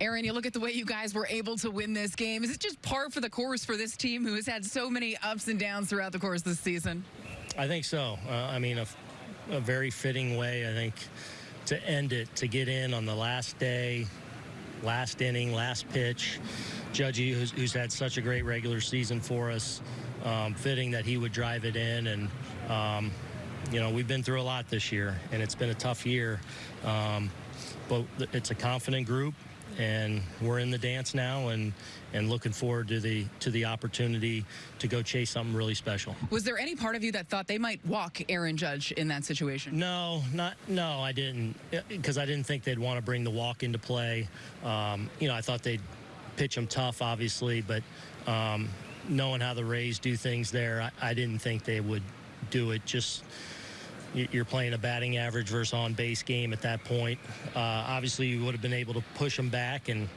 Aaron, you look at the way you guys were able to win this game. Is it just par for the course for this team who has had so many ups and downs throughout the course of this season? I think so. Uh, I mean, a, a very fitting way, I think, to end it, to get in on the last day, last inning, last pitch. Judgy, who's, who's had such a great regular season for us, um, fitting that he would drive it in. And, um, you know, we've been through a lot this year, and it's been a tough year. Um, but it's a confident group and we're in the dance now and and looking forward to the to the opportunity to go chase something really special. Was there any part of you that thought they might walk Aaron Judge in that situation? No, not no, I didn't because I didn't think they'd want to bring the walk into play. Um, you know, I thought they'd pitch him tough, obviously, but um, knowing how the Rays do things there, I, I didn't think they would do it just you're playing a batting average versus on base game at that point. Uh, obviously, you would have been able to push them back, and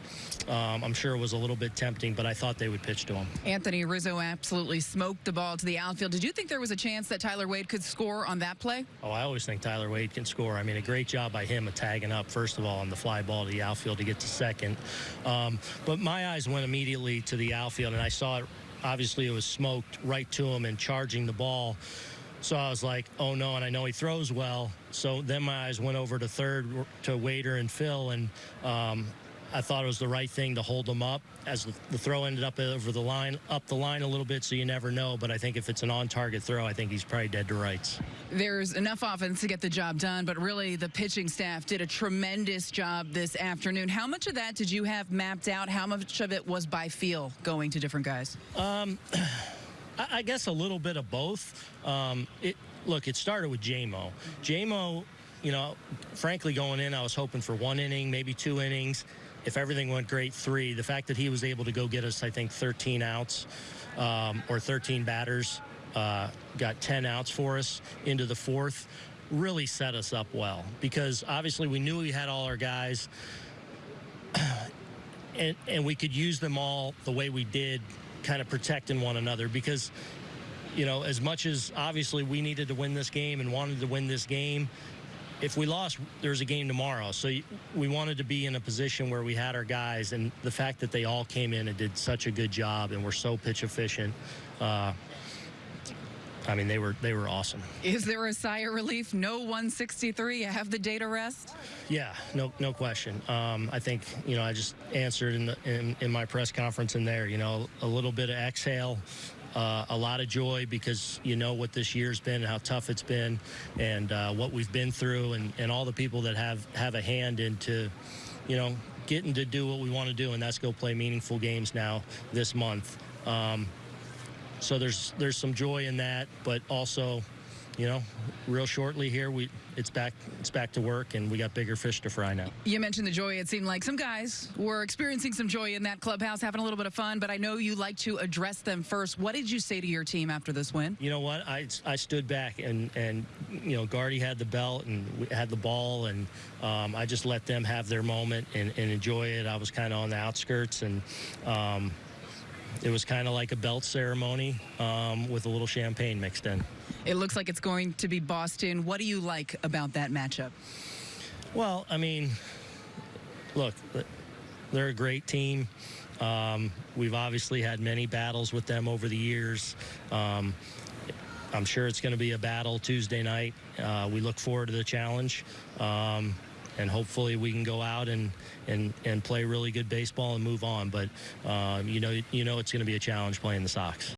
um, I'm sure it was a little bit tempting, but I thought they would pitch to him. Anthony Rizzo absolutely smoked the ball to the outfield. Did you think there was a chance that Tyler Wade could score on that play? Oh, I always think Tyler Wade can score. I mean, a great job by him of tagging up, first of all, on the fly ball to the outfield to get to second. Um, but my eyes went immediately to the outfield, and I saw it. Obviously, it was smoked right to him and charging the ball. So I was like, oh no, and I know he throws well. So then my eyes went over to third to Wader and Phil, and um, I thought it was the right thing to hold them up as the throw ended up over the line, up the line a little bit, so you never know. But I think if it's an on-target throw, I think he's probably dead to rights. There's enough offense to get the job done, but really the pitching staff did a tremendous job this afternoon. How much of that did you have mapped out? How much of it was by feel going to different guys? Um, I guess a little bit of both. Um, it look, it started with JMO. JMO, you know, frankly, going in, I was hoping for one inning, maybe two innings. If everything went great, three. The fact that he was able to go get us, I think, 13 outs um, or 13 batters, uh, got 10 outs for us into the fourth, really set us up well because obviously we knew we had all our guys. And, and we could use them all the way we did kind of protecting one another because, you know, as much as obviously we needed to win this game and wanted to win this game, if we lost, there's a game tomorrow. So we wanted to be in a position where we had our guys, and the fact that they all came in and did such a good job and were so pitch efficient. Uh, I mean, they were they were awesome. Is there a sigh of relief? No 163. You have the day to rest. Yeah, no no question. Um, I think you know I just answered in, the, in in my press conference in there. You know, a little bit of exhale. Uh, a lot of joy because you know what this year's been and how tough it's been and uh, what we've been through and, and all the people that have have a hand into you know getting to do what we want to do and that's go play meaningful games now this month um, so there's there's some joy in that, but also, you know, real shortly here we it's back it's back to work and we got bigger fish to fry now. You mentioned the joy. It seemed like some guys were experiencing some joy in that clubhouse, having a little bit of fun. But I know you like to address them first. What did you say to your team after this win? You know what? I I stood back and and you know Guardy had the belt and had the ball and um, I just let them have their moment and, and enjoy it. I was kind of on the outskirts and. Um, it was kind of like a belt ceremony um, with a little champagne mixed in. It looks like it's going to be Boston. What do you like about that matchup? Well, I mean, look, they're a great team. Um, we've obviously had many battles with them over the years. Um, I'm sure it's going to be a battle Tuesday night. Uh, we look forward to the challenge. Um, and hopefully we can go out and and and play really good baseball and move on. But um, you know, you know, it's going to be a challenge playing the Sox.